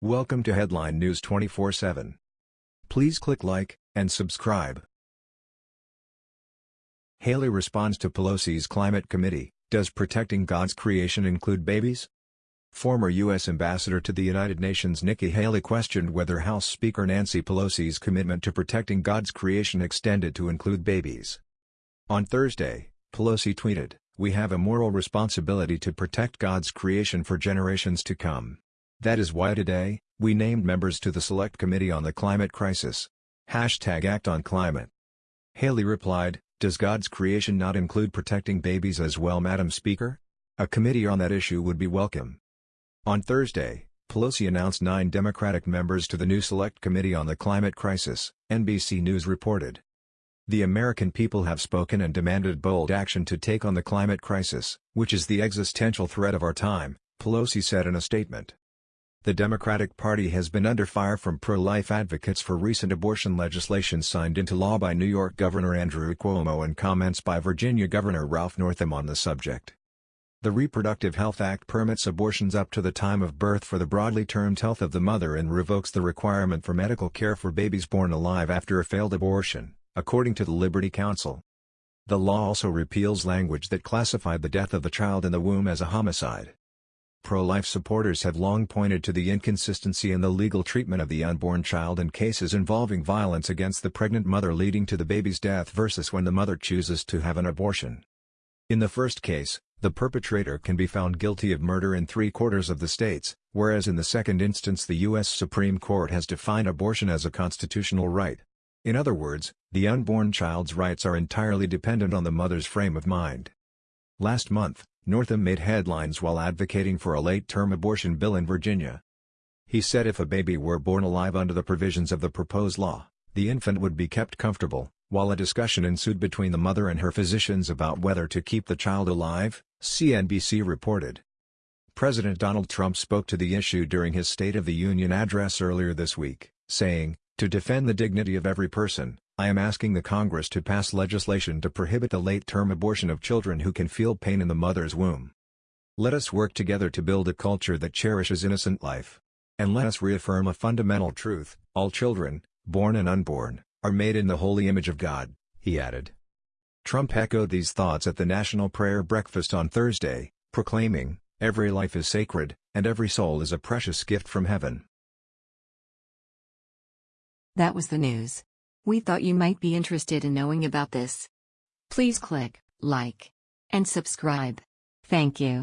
Welcome to Headline News 24/7. Please click like and subscribe. Haley responds to Pelosi's climate committee, does protecting God's creation include babies? Former U.S. Ambassador to the United Nations Nikki Haley questioned whether House Speaker Nancy Pelosi's commitment to protecting God's creation extended to include babies. On Thursday, Pelosi tweeted, We have a moral responsibility to protect God's creation for generations to come. That is why today, we named members to the Select Committee on the Climate Crisis. Hashtag Act on Climate. Haley replied, Does God's creation not include protecting babies as well Madam Speaker? A committee on that issue would be welcome. On Thursday, Pelosi announced nine Democratic members to the new Select Committee on the Climate Crisis, NBC News reported. The American people have spoken and demanded bold action to take on the climate crisis, which is the existential threat of our time, Pelosi said in a statement. The Democratic Party has been under fire from pro-life advocates for recent abortion legislation signed into law by New York Governor Andrew Cuomo and comments by Virginia Governor Ralph Northam on the subject. The Reproductive Health Act permits abortions up to the time of birth for the broadly termed health of the mother and revokes the requirement for medical care for babies born alive after a failed abortion, according to the Liberty Counsel. The law also repeals language that classified the death of the child in the womb as a homicide. Pro-life supporters have long pointed to the inconsistency in the legal treatment of the unborn child in cases involving violence against the pregnant mother leading to the baby's death versus when the mother chooses to have an abortion. In the first case, the perpetrator can be found guilty of murder in three-quarters of the states, whereas in the second instance the U.S. Supreme Court has defined abortion as a constitutional right. In other words, the unborn child's rights are entirely dependent on the mother's frame of mind. Last month, Northam made headlines while advocating for a late-term abortion bill in Virginia. He said if a baby were born alive under the provisions of the proposed law, the infant would be kept comfortable, while a discussion ensued between the mother and her physicians about whether to keep the child alive, CNBC reported. President Donald Trump spoke to the issue during his State of the Union address earlier this week, saying, To defend the dignity of every person, I am asking the Congress to pass legislation to prohibit the late-term abortion of children who can feel pain in the mother's womb. Let us work together to build a culture that cherishes innocent life. And let us reaffirm a fundamental truth, all children, born and unborn, are made in the holy image of God, he added. Trump echoed these thoughts at the National Prayer Breakfast on Thursday, proclaiming, Every life is sacred, and every soul is a precious gift from heaven. That was the news. We thought you might be interested in knowing about this. Please click like and subscribe. Thank you.